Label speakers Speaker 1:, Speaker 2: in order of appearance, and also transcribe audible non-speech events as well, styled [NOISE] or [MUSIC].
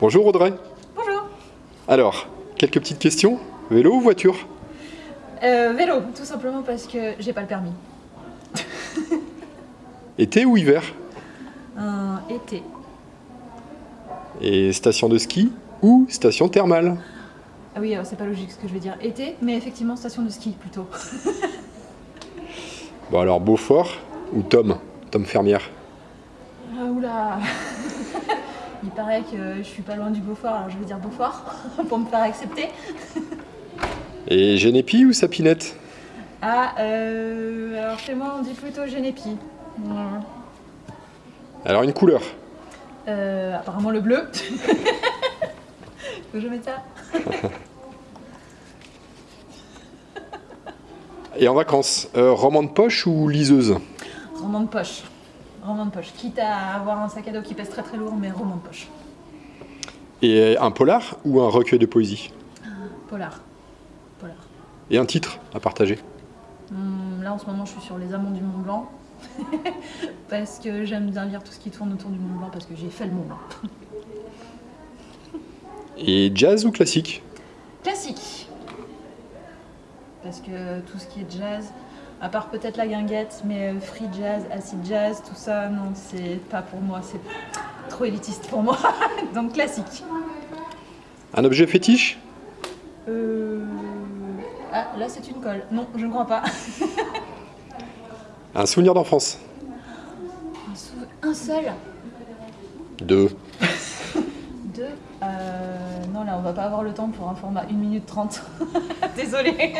Speaker 1: Bonjour Audrey.
Speaker 2: Bonjour.
Speaker 1: Alors, quelques petites questions. Vélo ou voiture?
Speaker 2: Euh, vélo, tout simplement parce que j'ai pas le permis. [LAUGHS]
Speaker 1: Été ou hiver?
Speaker 2: Un été.
Speaker 1: Et station de ski ou station thermale?
Speaker 2: Ah oui, alors c'est pas logique ce que je vais dire. Été, mais effectivement station de ski plutôt.
Speaker 1: Bon alors Beaufort ou Tom? Tom Fermière?
Speaker 2: Ah oula [LAUGHS] Il paraît que je suis pas loin du Beaufort, alors je vais dire Beaufort [LAUGHS] pour me faire accepter. [LAUGHS]
Speaker 1: Et Genépi ou Sapinette?
Speaker 2: Ah, euh, alors chez moi on dit plutôt. Voilà.
Speaker 1: Alors une couleur?
Speaker 2: Euh, apparemment le bleu. [LAUGHS] Faut que je mette ça
Speaker 1: Et en vacances, euh, roman de poche ou liseuse?
Speaker 2: Roman de poche. Roman de poche. Quitte à avoir un sac à dos qui pèse très très lourd, mais roman de poche.
Speaker 1: Et un polar ou un recueil de poésie?
Speaker 2: Polar. Polar.
Speaker 1: Et un titre à partager?
Speaker 2: Hum, là en ce moment je suis sur les amants du Mont Blanc. [LAUGHS] parce que j'aime bien lire tout ce qui tourne autour du Mont Blanc parce que j'ai fait le Mont Blanc. [LAUGHS]
Speaker 1: Et jazz ou classique?
Speaker 2: Classique. Parce que tout ce qui est jazz, à part peut-être la guinguette, mais euh, free jazz, acid jazz, tout ça, non, c'est pas pour moi, c'est trop élitiste pour moi. [LAUGHS] Donc classique.
Speaker 1: Un objet fétiche?
Speaker 2: Euh... Ah, là c'est une colle. Non, je ne crois pas.
Speaker 1: Un souvenir d'enfance?
Speaker 2: Un, sou- un seul
Speaker 1: Deux. [LAUGHS]
Speaker 2: Deux euh, Non, là on va pas avoir le temps pour un format 1 minute 30. [LAUGHS] Désolée.